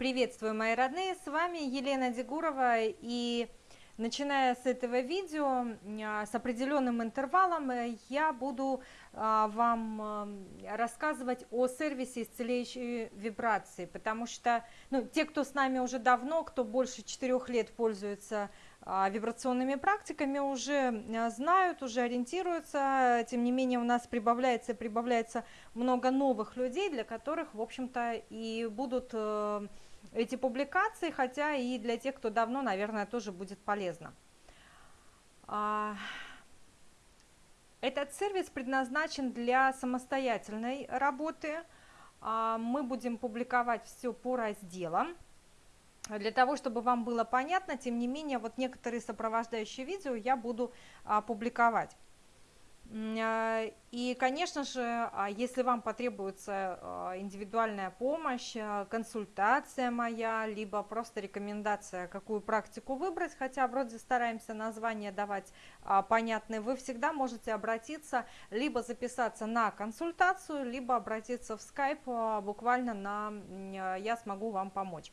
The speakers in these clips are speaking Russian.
Приветствую, мои родные, с вами Елена Дегурова, и начиная с этого видео, а, с определенным интервалом, э, я буду а, вам рассказывать о сервисе исцеляющей вибрации, потому что ну, те, кто с нами уже давно, кто больше четырех лет пользуется а, вибрационными практиками уже знают, уже ориентируются, тем не менее у нас прибавляется и прибавляется много новых людей, для которых, в общем-то, и будут э, эти публикации, хотя и для тех, кто давно, наверное, тоже будет полезно. А, этот сервис предназначен для самостоятельной работы. Мы будем публиковать все по разделам. Для того, чтобы вам было понятно, тем не менее, вот некоторые сопровождающие видео я буду а, публиковать. А, и, конечно же, а, если вам потребуется а, индивидуальная помощь, консультация моя, либо просто рекомендация, какую практику выбрать, хотя вроде стараемся название давать понятные, вы всегда можете обратиться, либо записаться на консультацию, либо обратиться в Skype буквально на «я смогу вам помочь».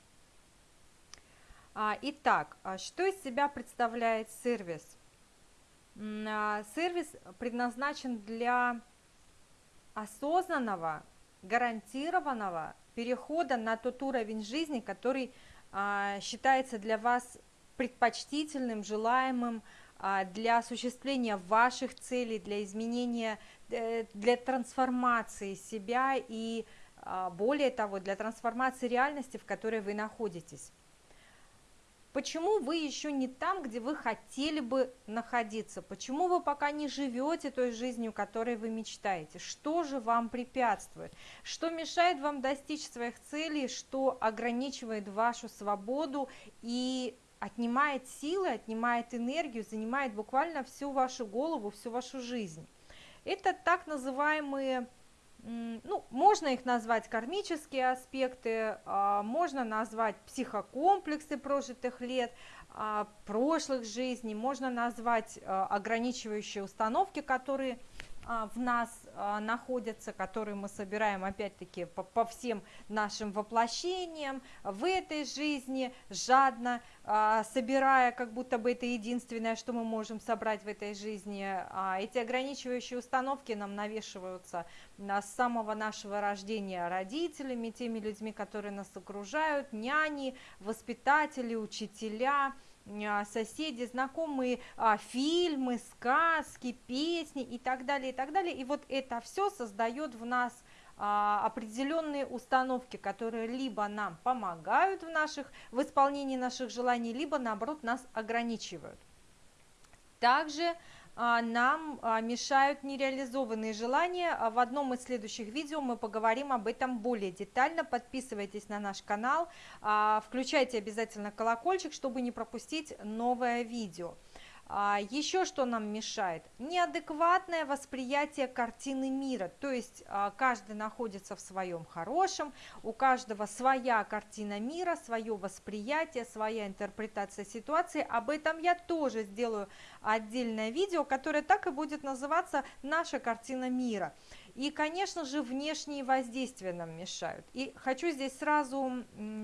Итак, что из себя представляет сервис? А, сервис предназначен для осознанного, гарантированного перехода на тот уровень жизни, который считается для вас предпочтительным, желаемым, для осуществления ваших целей, для изменения, э, для трансформации себя и, более того, для трансформации реальности, в которой вы находитесь. Почему вы еще не там, где вы хотели бы находиться? Почему вы пока не живете той жизнью, которой вы мечтаете? Что же вам препятствует? Что мешает вам достичь своих целей? Что ограничивает вашу свободу и отнимает силы, отнимает энергию, занимает буквально всю вашу голову, всю вашу жизнь? Это так называемые ну, можно их назвать кармические аспекты, а, можно назвать психокомплексы прожитых лет, а, прошлых жизней, можно назвать а, ограничивающие установки, которые в нас а, находятся, которые мы собираем опять-таки по, по всем нашим воплощениям в этой жизни, жадно а, собирая, как будто бы это единственное, что мы можем собрать в этой жизни. Эти ограничивающие установки нам навешиваются с самого нашего рождения родителями, теми людьми, которые нас окружают, няни, воспитатели, учителя – а, соседи, знакомые а, фильмы, сказки, песни и так далее, и так далее. И вот это все создает в нас а, определенные установки, которые либо нам помогают в, наших, в исполнении наших желаний, либо наоборот нас ограничивают. Также а, нам а, мешают нереализованные желания. А в одном из следующих видео мы поговорим об этом более детально. Подписывайтесь на наш канал, включайте обязательно колокольчик, чтобы не пропустить новое видео. А, еще что нам мешает? Неадекватное восприятие картины мира, то есть а, каждый находится в своем хорошем, у каждого своя картина мира, свое восприятие, своя интерпретация ситуации. Об этом я тоже сделаю отдельное видео, которое так и будет называться «Наша картина мира». И, конечно же, внешние воздействия нам мешают. И хочу здесь сразу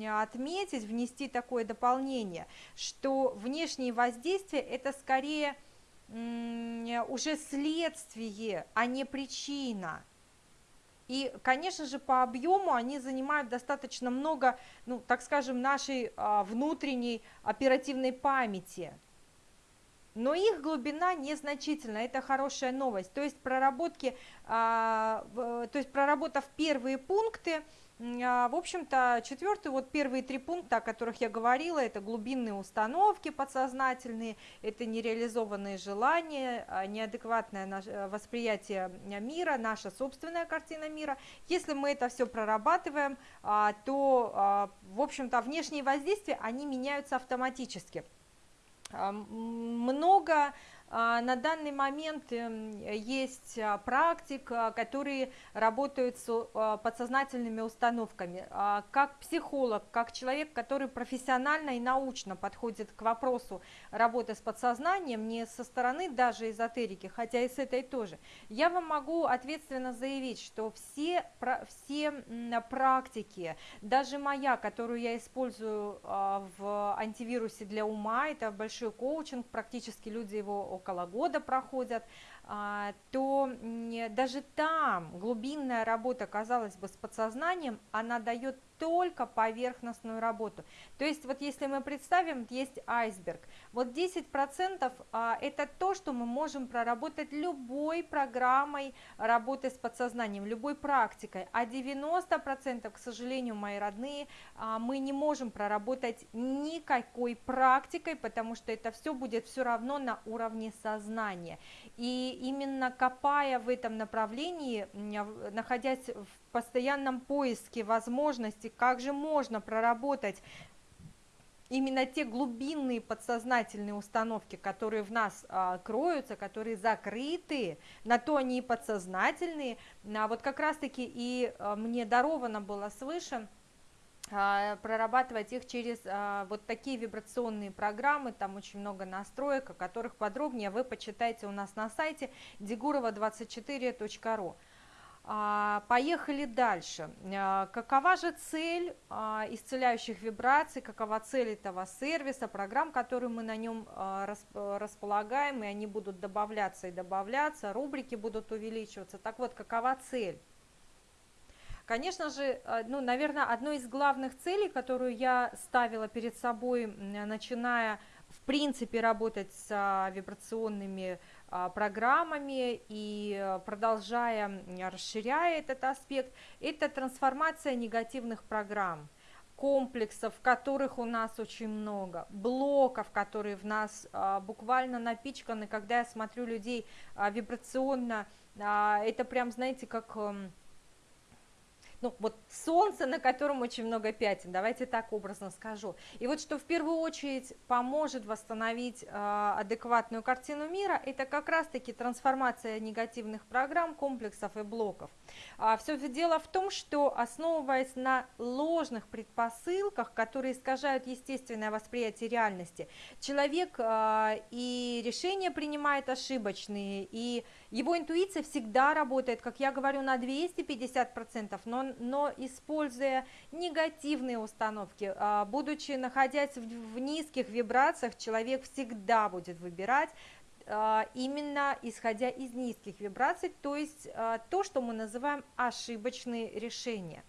отметить, внести такое дополнение, что внешние воздействия – это скорее уже следствие, а не причина. И, конечно же, по объему они занимают достаточно много, ну, так скажем, нашей а, внутренней оперативной памяти – но их глубина незначительна, это хорошая новость. То есть, проработки, а, то есть проработав первые пункты, а, в общем-то, четвертый, вот первые три пункта, о которых я говорила, это глубинные установки подсознательные, это нереализованные желания, а, неадекватное э, восприятие мира, наша собственная картина мира. Если мы это все прорабатываем, то, в общем-то, внешние воздействия, они меняются автоматически много на данный момент эм, есть а, практик, которые работают с подсознательными установками. Как психолог, как человек, который профессионально и научно подходит к вопросу работы с подсознанием, не со стороны даже эзотерики, хотя и с этой тоже, я вам могу ответственно заявить, что все, все практики, даже моя, которую я использую в антивирусе для ума, это большой коучинг, практически люди его около года проходят, а, то даже там глубинная работа, казалось бы, с подсознанием, она дает только поверхностную работу. То есть вот если мы представим, есть айсберг, вот 10% а, это то, что мы можем проработать любой программой работы с подсознанием, любой практикой, а 90%, к сожалению, мои родные, а, мы не можем проработать никакой практикой, потому что это все будет все равно на уровне сознания. И именно копая в этом направлении, находясь в постоянном поиске возможностей, как же можно проработать именно те глубинные подсознательные установки, которые в нас а, кроются, которые закрыты, на то они и подсознательные, а вот как раз-таки и а, мне даровано было свыше а, прорабатывать их через а, вот такие вибрационные программы, там очень много настроек, о которых подробнее вы почитаете у нас на сайте digurova24.ru. А, поехали дальше. Какова же цель исцеляющих вибраций, какова цель этого сервиса, программ, которые мы на нем располагаем, и они будут добавляться и добавляться, рубрики будут увеличиваться. Так вот, какова цель? Конечно же, ну, наверное, одной из главных целей, которую я ставила перед собой, начиная в принципе работать с а, вибрационными а, программами и э, продолжая, расширяя этот аспект, это трансформация негативных программ комплексов, которых у нас очень много, блоков, которые в нас а, буквально напичканы, когда я смотрю людей а, вибрационно, а, это прям, знаете, как... А, ну, вот солнце, на котором очень много пятен, давайте так образно скажу. И вот что в первую очередь поможет восстановить э, адекватную картину мира, это как раз-таки трансформация негативных программ, комплексов и блоков. А, все дело в том, что основываясь на ложных предпосылках, которые искажают естественное восприятие реальности, человек э, и решения принимает ошибочные, и его интуиция всегда работает, как я говорю, на 250%, но но используя негативные установки, а, будучи находясь в низких вибрациях, человек всегда будет выбирать а, именно исходя из низких вибраций, то есть а, то, что мы называем ошибочные решения.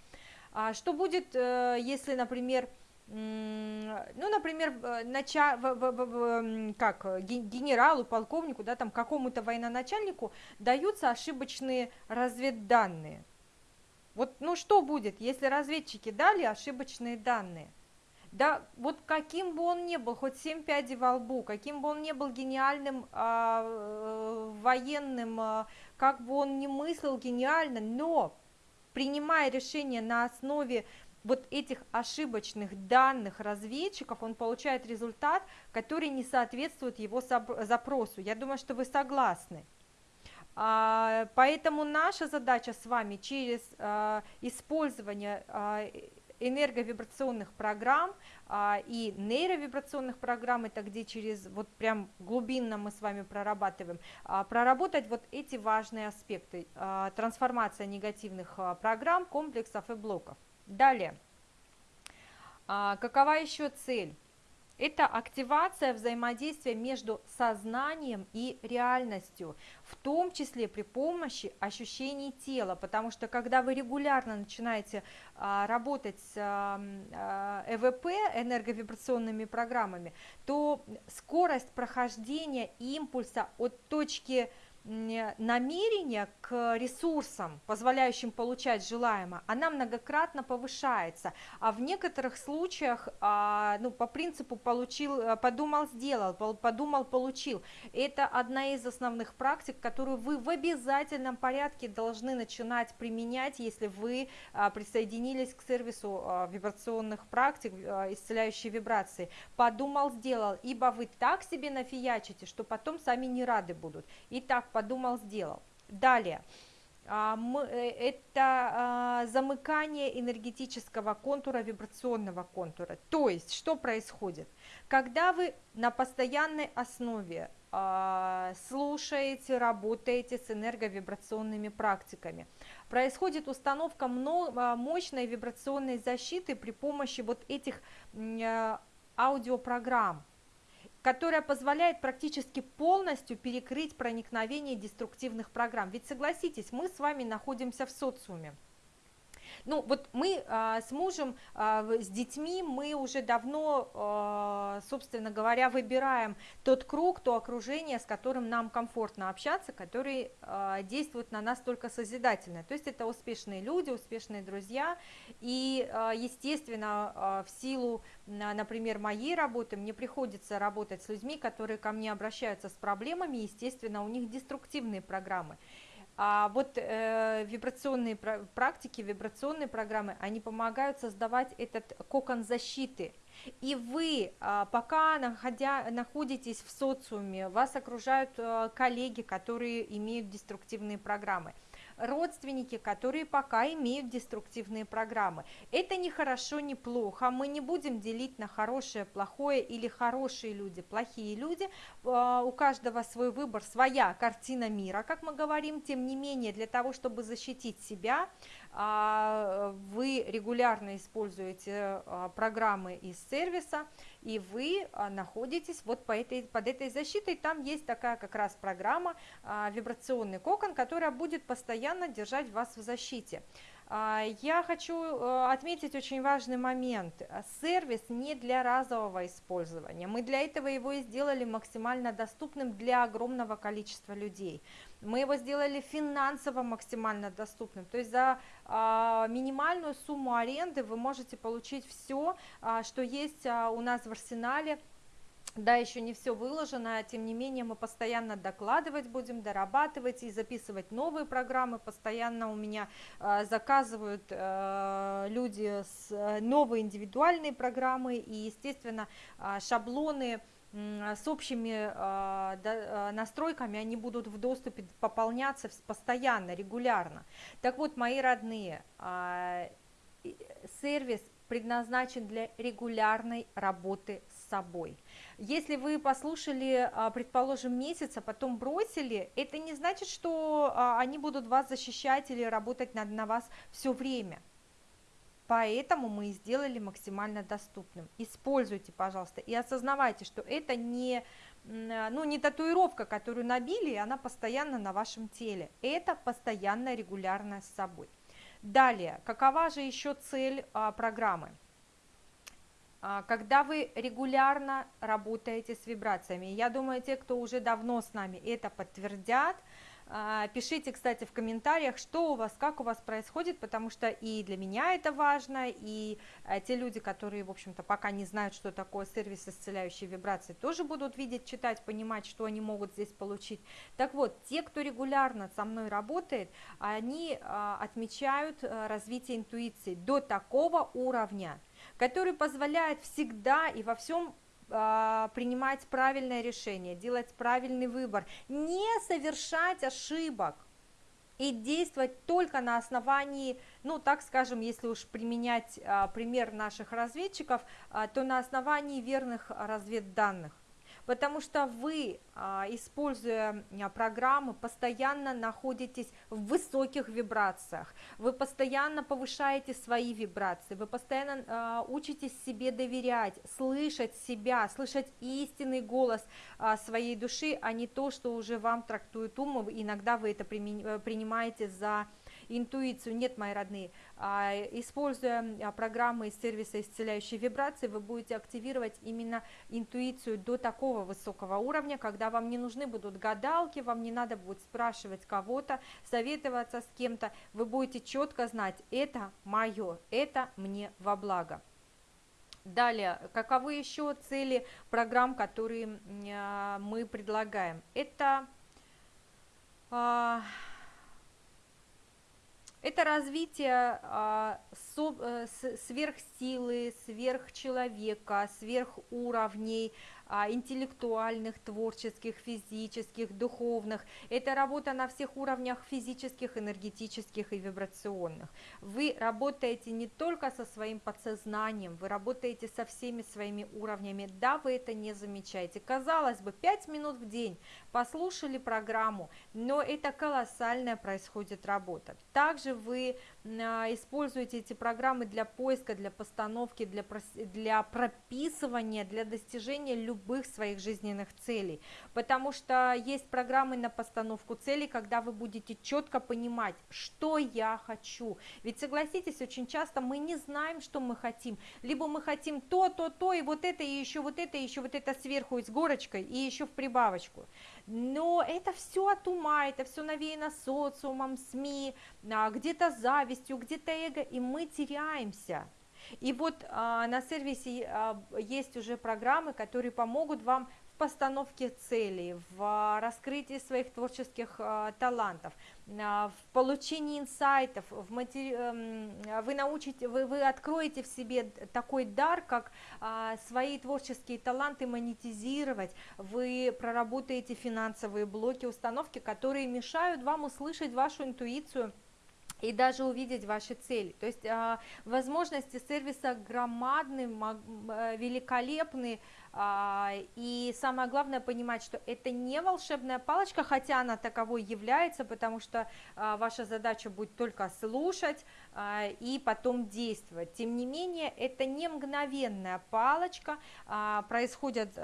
Что будет, э, если, например, ну, например, нача, в, в, в, как генералу, полковнику, да, там какому-то военачальнику даются ошибочные разведданные. Вот, ну что будет, если разведчики дали ошибочные данные? Да, вот каким бы он ни был, хоть семь пядей во лбу, каким бы он ни был гениальным а, э, военным, а, как бы он ни мыслил гениально, но принимая решение на основе вот этих ошибочных данных разведчиков, он получает результат, который не соответствует его запросу. Я думаю, что вы согласны. А, поэтому наша задача с вами через а, использование а, энерговибрационных программ и нейровибрационных программ, это где через вот прям глубинно мы с вами прорабатываем, проработать вот эти важные аспекты, трансформация негативных программ, комплексов и блоков. Далее, какова еще цель? Это активация взаимодействия между сознанием и реальностью, в том числе при помощи ощущений тела, потому что когда вы регулярно начинаете а, работать с а, а, ЭВП, энерговибрационными программами, то скорость прохождения импульса от точки намерение к ресурсам, позволяющим получать желаемое, она многократно повышается, а в некоторых случаях, а, ну, по принципу получил, подумал, сделал, подумал, получил. Это одна из основных практик, которую вы в обязательном порядке должны начинать применять, если вы а, присоединились к сервису а, вибрационных практик, исцеляющей вибрации. Подумал, сделал, ибо вы так себе нафиячите, что потом сами не рады будут. Итак, подумал, сделал. Далее. А, э, это а, замыкание энергетического контура, вибрационного контура. То есть, что происходит? Когда вы на постоянной основе а, слушаете, работаете с энерговибрационными практиками, происходит установка мощной вибрационной защиты при помощи вот этих аудиопрограмм, которая позволяет практически полностью перекрыть проникновение деструктивных программ. Ведь согласитесь, мы с вами находимся в социуме. Ну, вот мы а, с мужем, а, с детьми, мы уже давно, а, собственно говоря, выбираем тот круг, то окружение, с которым нам комфортно общаться, который а, действует на нас только созидательно. То есть это успешные люди, успешные друзья, и, а, естественно, а, в силу, например, моей работы, мне приходится работать с людьми, которые ко мне обращаются с проблемами, естественно, у них деструктивные программы. А вот э, вибрационные практики, вибрационные программы, они помогают создавать этот кокон защиты. И вы, а, пока находя, находитесь в социуме, вас окружают э, коллеги, которые имеют деструктивные программы родственники, которые пока имеют деструктивные программы. Это не хорошо, не плохо, мы не будем делить на хорошее, плохое или хорошие люди, плохие люди, а, у каждого свой выбор, своя картина мира, как мы говорим, тем не менее, для того, чтобы защитить себя, вы регулярно используете а, программы из сервиса, и вы находитесь вот по этой, под этой защитой, там есть такая как раз программа вибрационный кокон, которая будет постоянно держать вас в защите. Я хочу э, отметить очень важный момент. Сервис не для разового использования. Мы для этого его и сделали максимально доступным для огромного количества людей. Мы его сделали финансово максимально доступным, то есть за а, минимальную сумму аренды вы можете получить все, а, что есть а, у нас в арсенале, да, еще не все выложено, тем не менее мы постоянно докладывать будем, дорабатывать и записывать новые программы. Постоянно у меня э, заказывают э, люди с, э, новые индивидуальные программы и, естественно, э, шаблоны с общими а, а, настройками, они будут в доступе пополняться постоянно, регулярно. Так вот, мои родные, а, сервис предназначен для регулярной работы собой. Если вы послушали, предположим, месяц, а потом бросили, это не значит, что они будут вас защищать или работать на, на вас все время. Поэтому мы сделали максимально доступным. Используйте, пожалуйста, и осознавайте, что это не, ну, не татуировка, которую набили, и она постоянно на вашем теле. Это постоянно, регулярно с собой. Далее, какова же еще цель а, программы? А, когда вы регулярно работаете с вибрациями, я думаю, те, кто уже давно с нами это подтвердят, а, пишите, кстати, в комментариях, что у вас, как у вас происходит, потому что и для меня это важно, и а, те люди, которые, в общем-то, пока не знают, что такое сервис исцеляющей вибрации, тоже будут видеть, читать, понимать, что они могут здесь получить. Так вот, те, кто регулярно со мной работает, они отмечают развитие интуиции до такого уровня, который позволяет всегда и во всем а, принимать правильное решение, делать правильный выбор, не совершать ошибок и действовать только на основании, ну так скажем, если уж применять а, пример наших разведчиков, а, то на основании верных разведданных потому что вы, а, используя а, программы, постоянно находитесь в высоких вибрациях, вы постоянно повышаете свои вибрации, вы постоянно а, учитесь себе доверять, слышать себя, слышать истинный голос своей души, а не то, что уже вам трактует ум, иногда вы это принимаете за интуицию. Нет, мои родные, а, используя а, программы из сервиса исцеляющей вибрации, вы будете активировать именно интуицию до такого высокого уровня, когда вам не нужны будут гадалки, вам не надо будет спрашивать кого-то, советоваться с кем-то, вы будете четко знать, это мое, это мне во благо. Далее, каковы еще цели программ, которые а, мы предлагаем? Это это развитие а, сверхсилы, сверхчеловека, сверхуровней, интеллектуальных, творческих, физических, духовных. Это работа на всех уровнях физических, энергетических и вибрационных. Вы работаете не только со своим подсознанием, вы работаете со всеми своими уровнями. Да, вы это не замечаете. Казалось бы, 5 минут в день послушали программу, но это колоссальная происходит работа. Также вы а, используете эти программы для поиска, для постановки, для, для прописывания, для достижения любых своих жизненных целей. Потому что есть программы на постановку целей, когда вы будете четко понимать, что я хочу. Ведь согласитесь, очень часто мы не знаем, что мы хотим. Либо мы хотим то, то, то, и вот это, и еще вот это, и еще вот это сверху с горочкой, и еще в прибавочку. Но это все от ума, это все навеяно социумом, СМИ, а, где-то завистью, где-то эго, и мы теряемся. И вот а, на сервисе а, есть уже программы, которые помогут вам в постановке целей, в раскрытии своих творческих а, талантов, а, в получении инсайтов, в матери... э, вы научите, вы, вы откроете в себе такой дар, как а, свои творческие таланты монетизировать, вы проработаете финансовые блоки, установки, которые мешают вам услышать вашу интуицию, и даже увидеть ваши цели. То есть возможности сервиса громадны, э, великолепны, и самое главное понимать, что это не волшебная палочка, хотя она таковой является, потому что а, ваша задача будет только слушать а, и потом действовать. Тем не менее, это не мгновенная палочка, происходят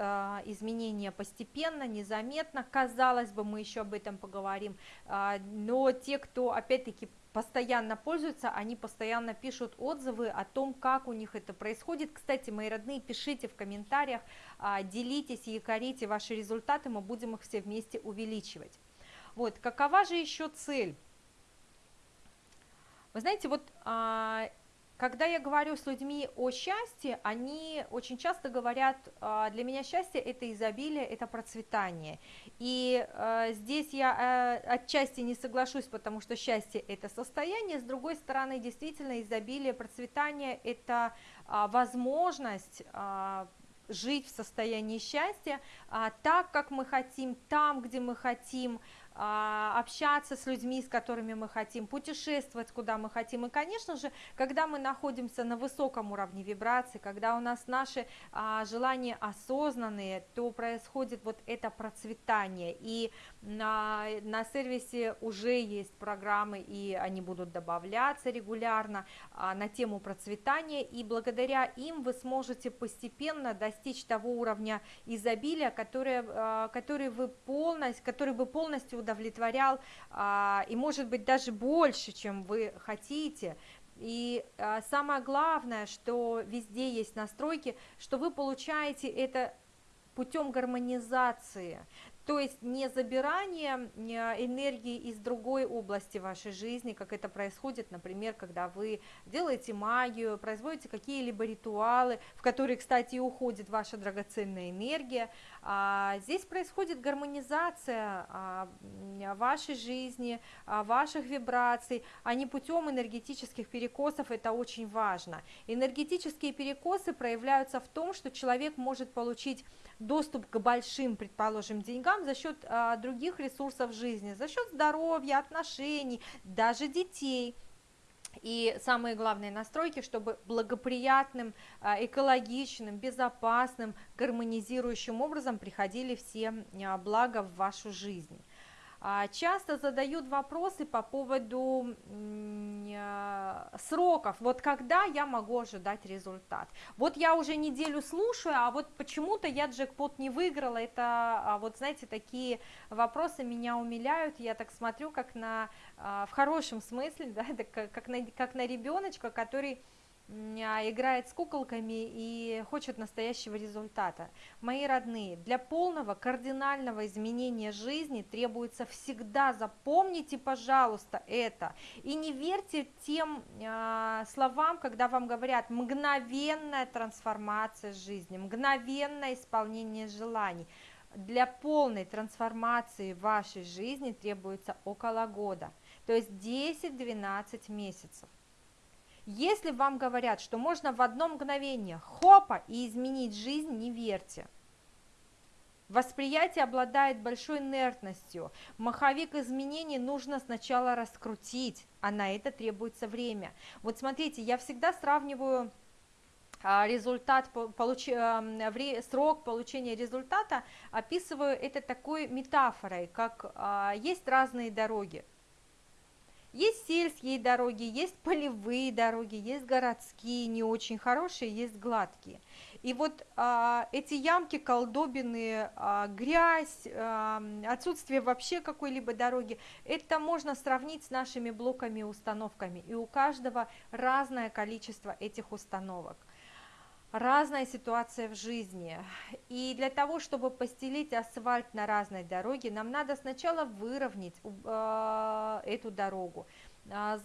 изменения постепенно, незаметно. Казалось бы, мы еще об этом поговорим, но те, кто опять-таки постоянно пользуются, они постоянно пишут отзывы о том, как у них это происходит. Кстати, мои родные, пишите в комментариях, а, делитесь и якорите ваши результаты, мы будем их все вместе увеличивать. Вот, какова же еще цель? Вы знаете, вот а, когда я говорю с людьми о счастье, они очень часто говорят, «А, для меня счастье это изобилие, это процветание. И э, здесь я э, отчасти не соглашусь, потому что счастье это состояние, с другой стороны, действительно, изобилие, процветание это возможность жить в состоянии счастья а, так, как мы хотим, там, где мы хотим, а, общаться с людьми, с которыми мы хотим, путешествовать, куда мы хотим. И, конечно же, когда мы находимся на высоком уровне вибрации, когда у нас наши а, желания осознанные, то происходит вот это процветание. И на, на сервисе уже есть программы, и они будут добавляться регулярно а, на тему процветания. И благодаря им вы сможете постепенно достичь того уровня изобилия, который, а, который, вы полностью, который бы полностью удовлетворял, а, и может быть даже больше, чем вы хотите. И а, самое главное, что везде есть настройки, что вы получаете это путем гармонизации. То есть не забирание энергии из другой области вашей жизни, как это происходит, например, когда вы делаете магию, производите какие-либо ритуалы, в которые, кстати, уходит ваша драгоценная энергия. А здесь происходит гармонизация а, вашей жизни, а, ваших вибраций, а не путем энергетических перекосов, это очень важно. Энергетические перекосы проявляются в том, что человек может получить доступ к большим, предположим, деньгам за счет других ресурсов жизни, за счет здоровья, отношений, даже детей. И самые главные настройки, чтобы благоприятным, а, экологичным, безопасным, гармонизирующим образом приходили все а, блага в вашу жизнь. А, часто задают вопросы по поводу а, сроков, вот когда я могу ожидать результат. Вот я уже неделю слушаю, а вот почему-то я джекпот не выиграла, это а, вот знаете, такие вопросы меня умиляют, я так смотрю, как на, в хорошем смысле, да, как на, как на ребеночка, который а, играет с куколками и хочет настоящего результата. Мои родные, для полного кардинального изменения жизни требуется всегда, запомните, пожалуйста, это. И не верьте тем э, словам, когда вам говорят мгновенная трансформация жизни, мгновенное исполнение желаний. Для полной трансформации вашей жизни требуется около года, то есть 10-12 месяцев. Если вам говорят, что можно в одно мгновение хопа и изменить жизнь, не верьте. Восприятие обладает большой инертностью. Маховик изменений нужно сначала раскрутить, а на это требуется время. Вот смотрите, я всегда сравниваю а, результат, получ... срок получения результата, описываю это такой метафорой, как а, есть разные дороги. Есть сельские дороги, есть полевые дороги, есть городские, не очень хорошие, есть гладкие. И вот а, эти ямки, колдобины, а, грязь, а, отсутствие вообще какой-либо дороги, это можно сравнить с нашими блоками и установками. И у каждого разное количество этих установок разная ситуация в жизни. И для того, чтобы постелить асфальт на разной дороге, нам надо сначала выровнять э, эту дорогу, э,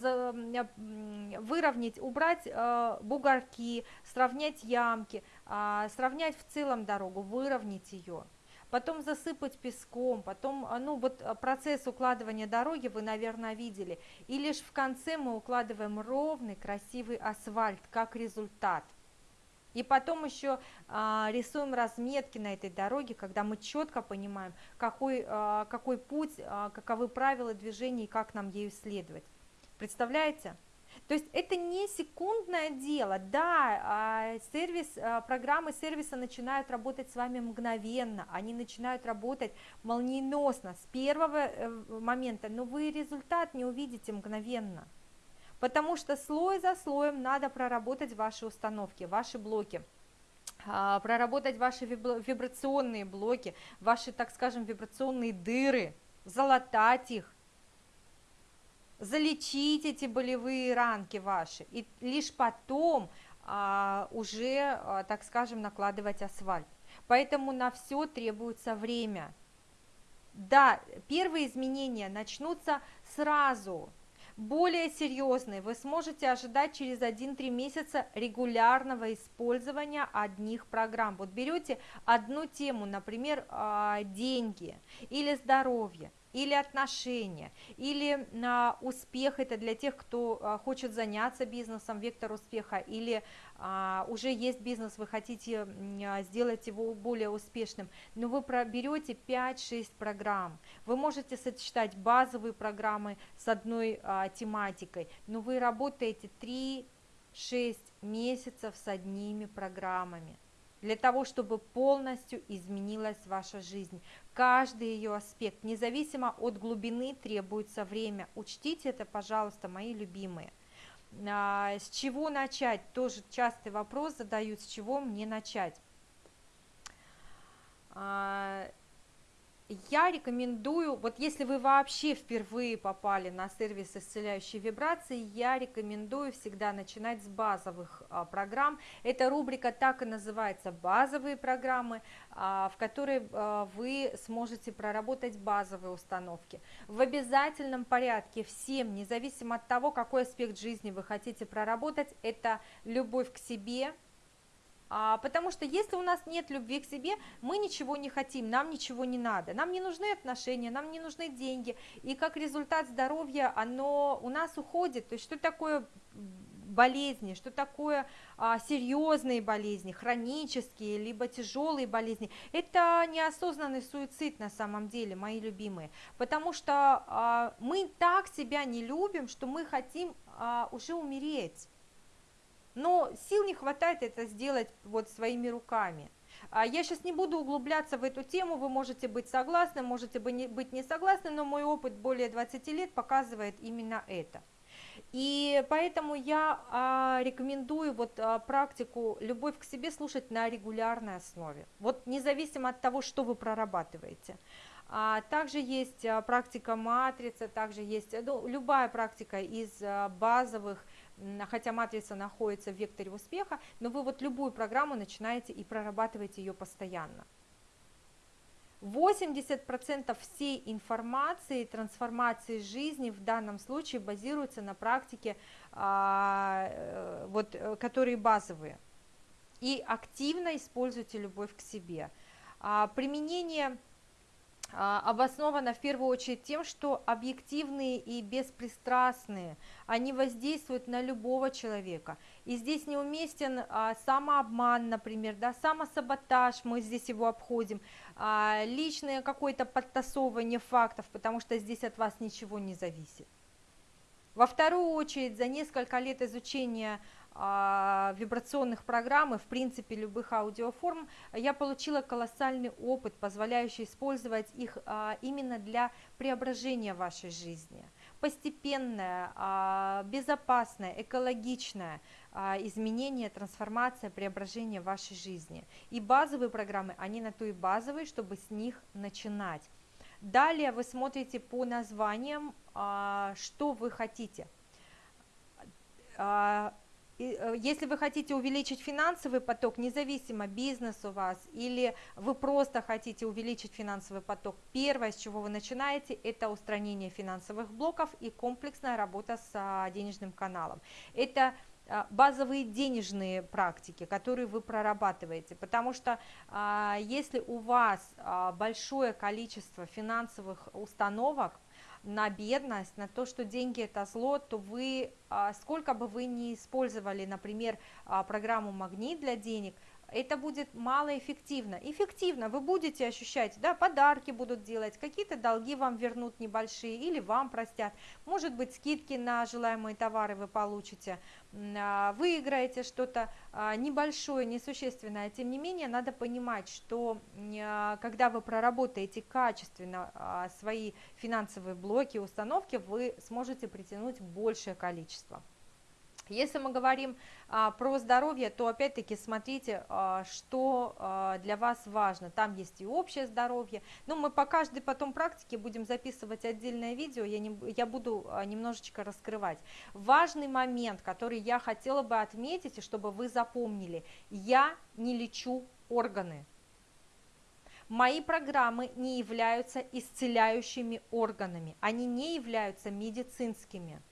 выровнять, убрать э, бугорки, сравнять ямки, э, сравнять в целом дорогу, выровнять ее. Потом засыпать песком, потом, ну вот процесс укладывания дороги вы, наверное, видели. И лишь в конце мы укладываем ровный, красивый асфальт, как результат. И потом еще а, рисуем разметки на этой дороге, когда мы четко понимаем, какой, а, какой путь, а, каковы правила движения и как нам ею следовать. Представляете? То есть это не секундное дело, да, а, сервис, а, программы сервиса начинают работать с вами мгновенно, они начинают работать молниеносно, с первого э, момента, но вы результат не увидите мгновенно потому что слой за слоем надо проработать ваши установки, ваши блоки а, проработать ваши вибрационные блоки, ваши, так скажем, вибрационные дыры, залатать их, залечить эти болевые ранки ваши, и лишь потом а, уже, а, так скажем, накладывать асфальт. Поэтому на все требуется время. Да, первые изменения начнутся сразу, более серьезные вы сможете ожидать через 1-3 месяца регулярного использования одних программ. Вот берете одну тему, например, а, деньги или здоровье, или отношения, или а, успех это для тех, кто а, хочет заняться бизнесом, вектор успеха, или а, уже есть бизнес, вы хотите а, сделать его более успешным, но вы берете 5-6 программ, вы можете сочетать базовые программы с одной а, тематикой, но вы работаете 3-6 месяцев с одними программами для того, чтобы полностью изменилась ваша жизнь. Каждый ее аспект, независимо от глубины, требуется время. Учтите это, пожалуйста, мои любимые. А, с чего начать? Тоже частый вопрос задают, с чего мне начать? А, я рекомендую, вот если вы вообще впервые попали на сервис исцеляющей вибрации, я рекомендую всегда начинать с базовых а, программ. Эта рубрика так и называется «Базовые программы», а, в которой а, вы сможете проработать базовые установки. В обязательном порядке всем, независимо от того, какой аспект жизни вы хотите проработать, это любовь к себе – потому что если у нас нет любви к себе, мы ничего не хотим, нам ничего не надо, нам не нужны отношения, нам не нужны деньги, и как результат здоровья оно у нас уходит. То есть что такое болезни, что такое а, серьезные болезни, хронические, либо тяжелые болезни. Это неосознанный суицид на самом деле, мои любимые, потому что а, мы так себя не любим, что мы хотим а, уже умереть но сил не хватает это сделать вот своими руками. А я сейчас не буду углубляться в эту тему, вы можете быть согласны, можете быть не согласны, но мой опыт более 20 лет показывает именно это. И поэтому я а, рекомендую вот а, практику «Любовь к себе» слушать на регулярной основе, вот независимо от того, что вы прорабатываете. Также есть практика матрица, также есть ну, любая практика из базовых, хотя матрица находится в векторе успеха, но вы вот любую программу начинаете и прорабатываете ее постоянно. 80% всей информации, трансформации жизни в данном случае базируется на практике, э, вот, э, которые базовые. И активно используйте любовь к себе. Применение а, обоснована в первую очередь тем, что объективные и беспристрастные, они воздействуют на любого человека. И здесь неуместен а, самообман, например, да, самосаботаж, мы здесь его обходим, а, личное какое-то подтасовывание фактов, потому что здесь от вас ничего не зависит. Во вторую очередь, за несколько лет изучения вибрационных программ и, в принципе, любых аудиоформ, я получила колоссальный опыт, позволяющий использовать их а, именно для преображения вашей жизни. Постепенное, а, безопасное, экологичное изменение, трансформация, преображение вашей жизни. И базовые программы, они на то и базовые, чтобы с них начинать. Далее вы смотрите по названиям, что вы хотите Э, если вы хотите увеличить финансовый поток, независимо бизнес у вас или вы просто хотите увеличить финансовый поток, первое, с чего вы начинаете, это устранение финансовых блоков и комплексная работа с а, денежным каналом. Это а, базовые денежные практики, которые вы прорабатываете, потому что а, если у вас большое количество финансовых установок, на бедность, на то, что деньги это зло, то вы, а, сколько бы вы ни использовали, например, а, программу «Магнит» для денег, это будет малоэффективно. Эффективно вы будете ощущать, да, подарки будут делать, какие-то долги вам вернут небольшие или вам простят, может быть скидки на желаемые товары вы получите, а, выиграете что-то а, небольшое, несущественное, тем не менее надо понимать, что а, когда вы проработаете качественно свои финансовые блоки, установки, вы сможете притянуть большее количество. Если мы говорим а, про здоровье, то опять-таки смотрите, а, что а, для вас важно. Там есть и общее здоровье. Но мы по каждой потом практике будем записывать отдельное видео, я, не, я буду а, немножечко раскрывать. Важный момент, который я хотела бы отметить, и чтобы вы запомнили. Я не лечу органы. Мои программы не являются исцеляющими органами, они не являются медицинскими.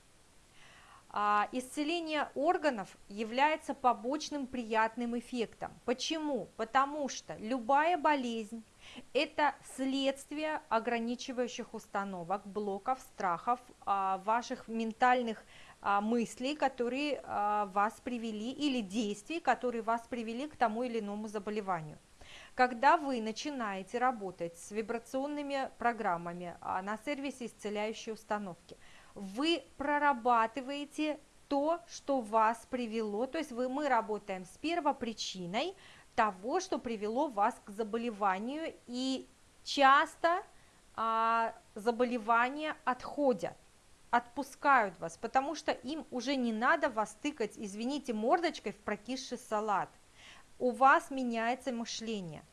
А, исцеление органов является побочным приятным эффектом. Почему? Потому что любая болезнь – это следствие ограничивающих установок, блоков, страхов, а, ваших ментальных а, мыслей, которые вас привели, или действий, которые вас привели к тому или иному заболеванию. Когда вы начинаете работать с вибрационными программами на сервисе исцеляющей установки – вы прорабатываете то, что вас привело, то есть вы, мы работаем с первопричиной того, что привело вас к заболеванию, и часто а, заболевания отходят, отпускают вас, потому что им уже не надо вас тыкать, извините, мордочкой в прокисший салат. У вас меняется мышление.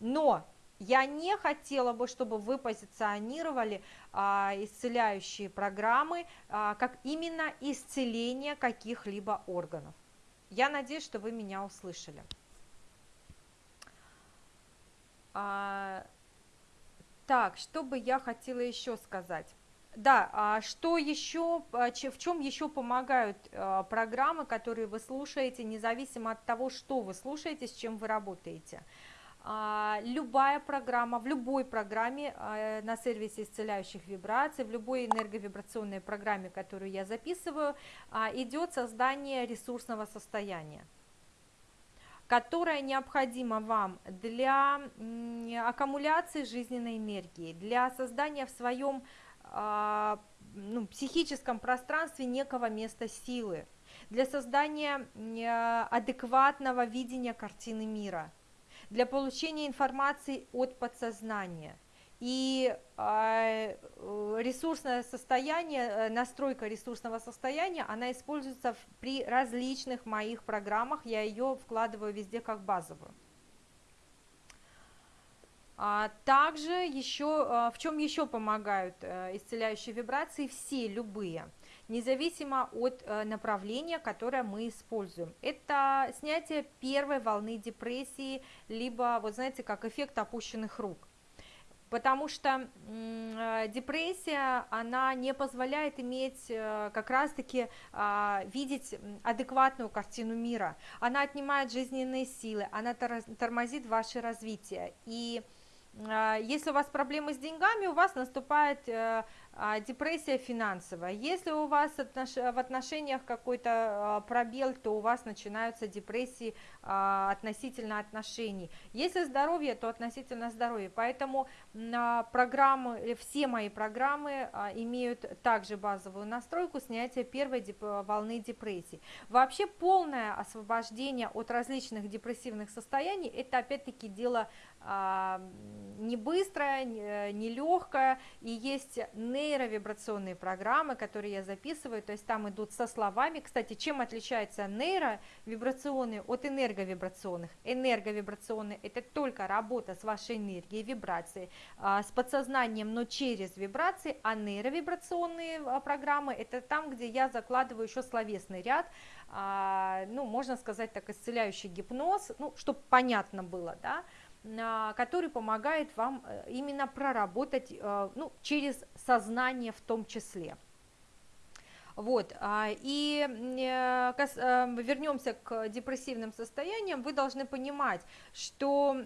Но я не хотела бы, чтобы вы позиционировали а, исцеляющие программы а, как именно исцеление каких-либо органов. Я надеюсь, что вы меня услышали. А, так, что бы я хотела еще сказать? Да, а что еще, а, в чем еще помогают а, программы, которые вы слушаете, независимо от того, что вы слушаете, с чем вы работаете? А, любая программа, в любой программе а, на сервисе исцеляющих вибраций, в любой энерговибрационной программе, которую я записываю, а, идет создание ресурсного состояния которое необходимо вам для аккумуляции жизненной энергии, для создания в своем ну, психическом пространстве некого места силы, для создания адекватного видения картины мира – для получения информации от подсознания. И э, ресурсное состояние, э, настройка ресурсного состояния, она используется при различных моих программах, я ее вкладываю везде как базовую. А также еще, а, в чем еще помогают э, исцеляющие вибрации, все, любые, независимо от э, направления, которое мы используем. Это снятие первой волны депрессии, либо, вот знаете, как эффект опущенных рук. Потому что э, депрессия, она не позволяет иметь как раз-таки а, видеть адекватную картину мира. Она отнимает жизненные силы, она тормозит ваше развитие. И если у вас проблемы с деньгами, у вас наступает э, депрессия финансовая. Если у вас в отношениях какой-то а, пробел, то у вас начинаются депрессии относительно отношений. Если здоровье, то относительно здоровья. Поэтому программы, э, все мои программы имеют также базовую настройку снятия первой волны депрессии. Вообще полное освобождение от различных депрессивных состояний, это опять-таки дело не быстрое, не легкое, и есть нейровибрационные программы, которые я записываю, то есть там идут со словами. Кстати, чем отличается нейровибрационные от энерговибрационных? Энерговибрационные – это только работа с вашей энергией, вибрацией, а, с подсознанием, но через вибрации, а нейровибрационные а, программы – это там, где я закладываю еще словесный ряд, а, ну, можно сказать так, исцеляющий гипноз, ну, чтобы понятно было, да, который помогает вам э, именно проработать э, ну, через сознание в том числе. Вот, а, и э, вернемся к депрессивным состояниям, вы должны понимать, что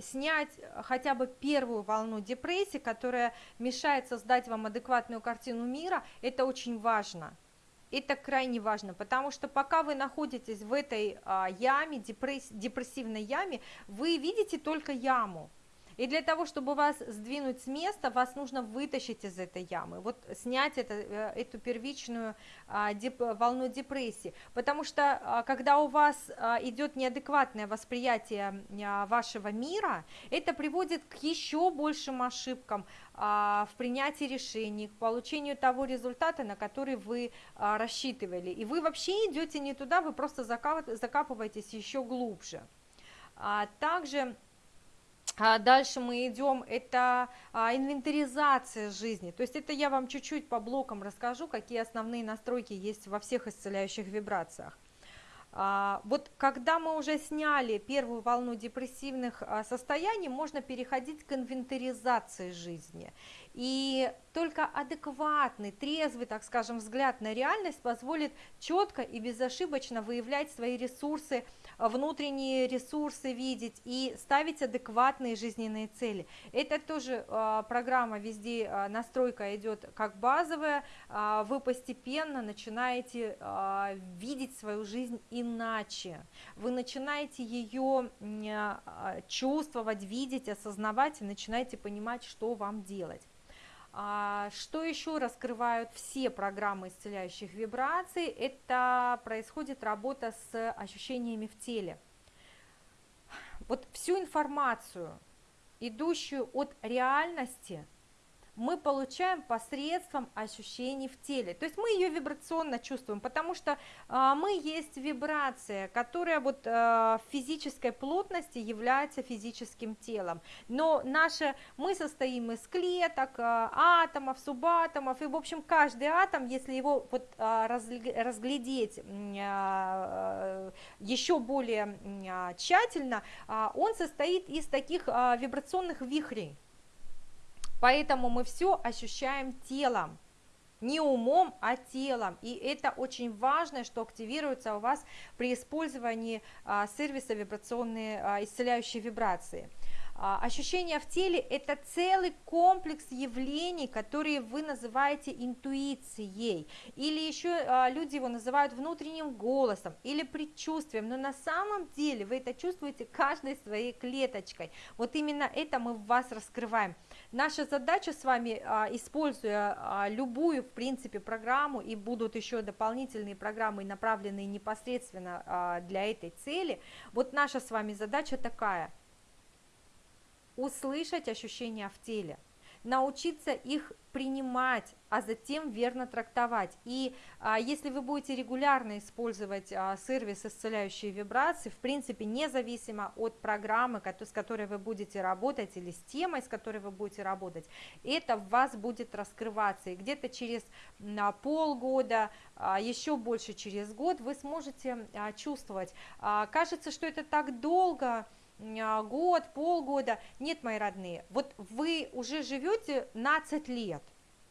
снять хотя бы первую волну депрессии, которая мешает создать вам адекватную картину мира, это очень важно. Это крайне важно, потому что пока вы находитесь в этой а, яме, депресс, депрессивной яме, вы видите только яму. И для того, чтобы вас сдвинуть с места, вас нужно вытащить из этой ямы, вот снять это, э, эту первичную а, деп, волну депрессии. Потому что а, когда у вас а, идет неадекватное восприятие а, вашего мира, это приводит к еще большим ошибкам а, в принятии решений, к получению того результата, на который вы а, рассчитывали. И вы вообще идете не туда, вы просто закапываетесь еще глубже. А также дальше мы идем, это а, инвентаризация жизни, то есть это я вам чуть-чуть по блокам расскажу, какие основные настройки есть во всех исцеляющих вибрациях. А, вот когда мы уже сняли первую волну депрессивных а, состояний, можно переходить к инвентаризации жизни. И только адекватный, трезвый, так скажем, взгляд на реальность позволит четко и безошибочно выявлять свои ресурсы, внутренние ресурсы видеть и ставить адекватные жизненные цели. Это тоже э, программа везде, э, настройка идет как базовая, э, вы постепенно начинаете э, видеть свою жизнь иначе, вы начинаете ее чувствовать, видеть, осознавать и начинаете понимать, что вам делать. А, что еще раскрывают все программы исцеляющих вибраций? Это происходит работа с ощущениями в теле. Вот всю информацию, идущую от реальности – мы получаем посредством ощущений в теле. То есть мы ее вибрационно чувствуем, потому что а, мы есть вибрация, которая вот а, в физической плотности является физическим телом. Но наше, мы состоим из клеток, а, атомов, субатомов, и в общем каждый атом, если его вот а, разглядеть а, еще более а, тщательно, а, он состоит из таких а, вибрационных вихрей. Поэтому мы все ощущаем телом, не умом, а телом. И это очень важно, что активируется у вас при использовании а, сервиса вибрационные а, исцеляющие вибрации. А, ощущения в теле – это целый комплекс явлений, которые вы называете интуицией, или еще а, люди его называют внутренним голосом или предчувствием, но на самом деле вы это чувствуете каждой своей клеточкой. Вот именно это мы в вас раскрываем. Наша задача с вами, а, используя любую, в принципе, программу, и будут еще дополнительные программы, направленные непосредственно для этой цели, вот наша с вами задача такая – услышать ощущения в теле, научиться их принимать, а затем верно трактовать. И а, если вы будете регулярно использовать а, сервис исцеляющие вибрации, в принципе, независимо от программы, с которой вы будете работать, или с темой, с которой вы будете работать, это в вас будет раскрываться. И где-то через а, полгода, а, еще больше через год вы сможете а, чувствовать. А, кажется, что это так долго, год, полгода. Нет, мои родные, вот вы уже живете 15 лет,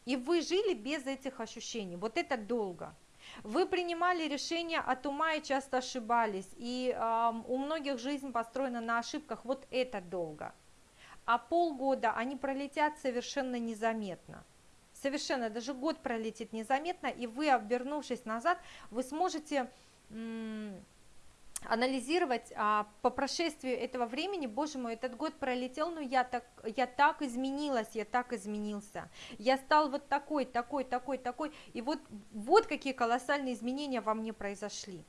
и вы жили без этих ощущений, вот это долго. Вы принимали решения от ума и часто ошибались, и э, у многих жизнь построена на ошибках, вот это долго. А полгода они пролетят совершенно незаметно. Совершенно, даже год пролетит незаметно, и вы, обернувшись назад, вы сможете анализировать а, по прошествию этого времени, боже мой, этот год пролетел, но я так, я так изменилась, я так изменился, я стал вот такой, такой, такой, такой, и вот, вот какие колоссальные изменения во мне произошли.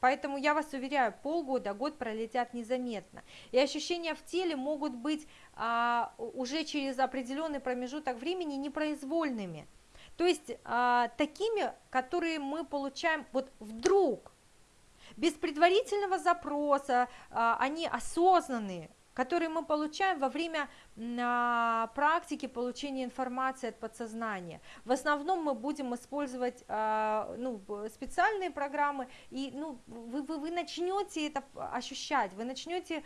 Поэтому я вас уверяю, полгода, год пролетят незаметно. И ощущения в теле могут быть а, уже через определенный промежуток времени непроизвольными. То есть а, такими, которые мы получаем вот вдруг, без предварительного запроса, а, они осознанные, которые мы получаем во время а, практики получения информации от подсознания. В основном мы будем использовать а, ну, специальные программы, и ну, вы, вы, вы начнете это ощущать, вы начнете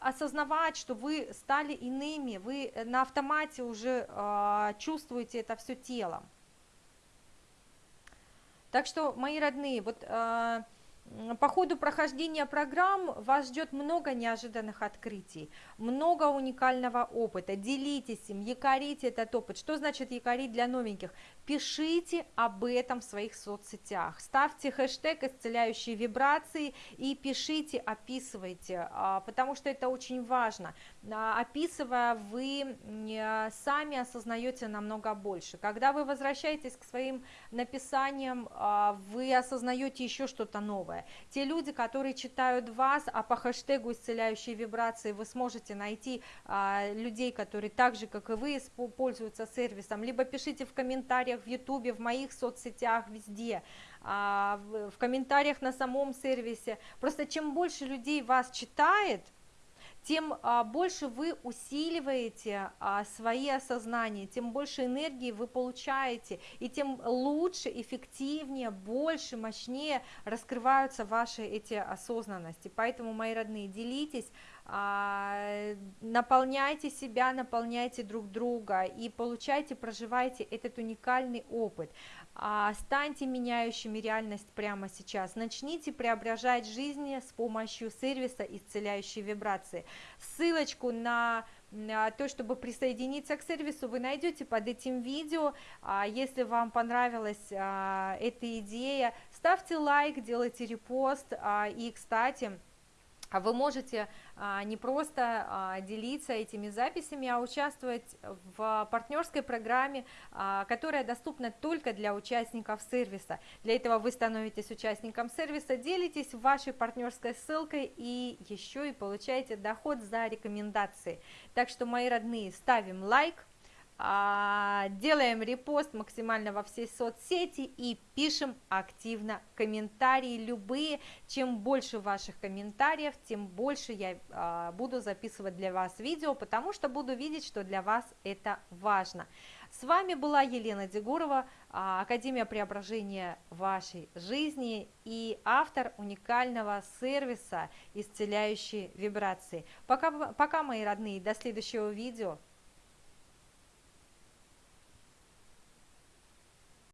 осознавать, что вы стали иными, вы на автомате уже чувствуете это все телом. Так что, мои родные, вот э, по ходу прохождения программ вас ждет много неожиданных открытий, много уникального опыта. Делитесь им, якорите этот опыт. Что значит якорить для новеньких? Пишите об этом в своих соцсетях. Ставьте хэштег «Исцеляющие вибрации» и пишите, описывайте, а, потому что это очень важно. А, описывая, вы сами осознаете намного больше. Когда вы возвращаетесь к своим написаниям, а, вы осознаете еще что-то новое. Те люди, которые читают вас, а по хэштегу исцеляющие вибрации вы сможете найти а, людей, которые так же, как и вы, пользуются сервисом, либо пишите в комментариях в ютубе, в моих соцсетях, везде, а, в комментариях на самом сервисе. Просто чем больше людей вас читает, тем а, больше вы усиливаете а, свои осознания, тем больше энергии вы получаете, и тем лучше, эффективнее, больше, мощнее раскрываются ваши эти осознанности. Поэтому, мои родные, делитесь, а, наполняйте себя, наполняйте друг друга и получайте, проживайте этот уникальный опыт. А, станьте меняющими реальность прямо сейчас. Начните преображать жизнь с помощью сервиса исцеляющей вибрации. Ссылочку на то, чтобы присоединиться к сервису, вы найдете под этим видео. А, если вам понравилась а, эта идея, ставьте лайк, делайте репост. И, кстати, вы можете не просто а, делиться этими записями, а участвовать в партнерской программе, которая доступна только для участников сервиса. Для этого вы становитесь участником сервиса, делитесь вашей партнерской ссылкой и еще и получаете доход за рекомендации. Так что, мои родные, ставим лайк, а, делаем репост максимально во все соцсети и пишем активно комментарии любые. Чем больше ваших комментариев, тем больше я а, буду записывать для вас видео, потому что буду видеть, что для вас это важно. С вами была Елена Дегурова, а, Академия преображения вашей жизни и автор уникального сервиса «Исцеляющие вибрации». Пока, пока мои родные, до следующего видео.